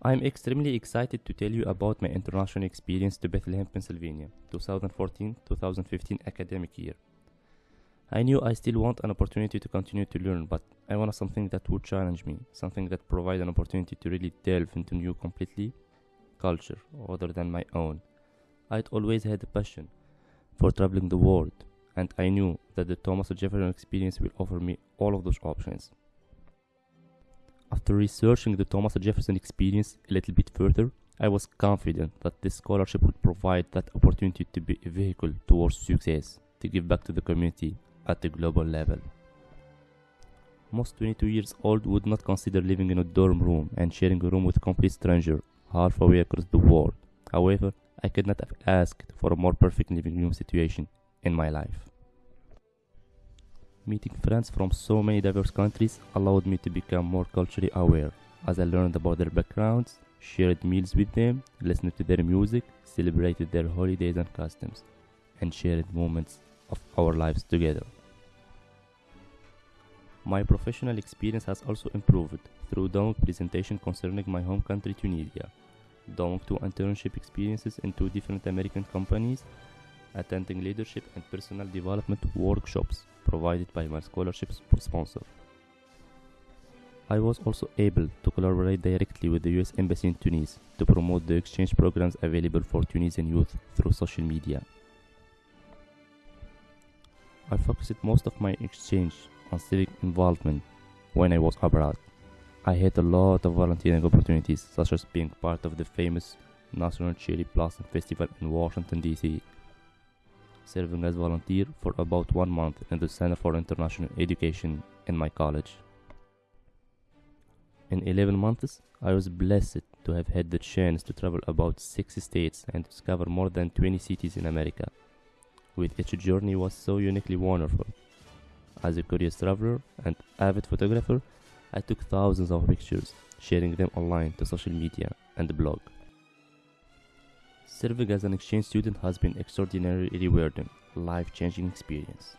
I'm extremely excited to tell you about my international experience to Bethlehem, Pennsylvania, 2014-2015 academic year. I knew I still want an opportunity to continue to learn, but I wanted something that would challenge me, something that provide an opportunity to really delve into new completely culture other than my own. I'd always had a passion for traveling the world, and I knew that the Thomas Jefferson experience will offer me all of those options. After researching the Thomas Jefferson experience a little bit further, I was confident that this scholarship would provide that opportunity to be a vehicle towards success, to give back to the community at the global level. Most 22 years old would not consider living in a dorm room and sharing a room with a complete stranger half away across the world. However, I could not have asked for a more perfect living room situation in my life. Meeting friends from so many diverse countries allowed me to become more culturally aware. As I learned about their backgrounds, shared meals with them, listened to their music, celebrated their holidays and customs, and shared moments of our lives together. My professional experience has also improved through doing presentation concerning my home country Tunisia, doing two internship experiences in two different American companies, attending leadership and personal development workshops provided by my scholarship sponsor. I was also able to collaborate directly with the US Embassy in Tunis to promote the exchange programs available for Tunisian youth through social media. I focused most of my exchange on civic involvement when I was abroad. I had a lot of volunteering opportunities, such as being part of the famous National Cherry Blossom Festival in Washington, D.C., serving as volunteer for about one month in the Center for International Education in my college. In 11 months, I was blessed to have had the chance to travel about 6 states and discover more than 20 cities in America. With each journey was so uniquely wonderful. As a curious traveler and avid photographer, I took thousands of pictures, sharing them online to social media and the blog. Serving as an exchange student has been extraordinarily rewarding, life-changing experience.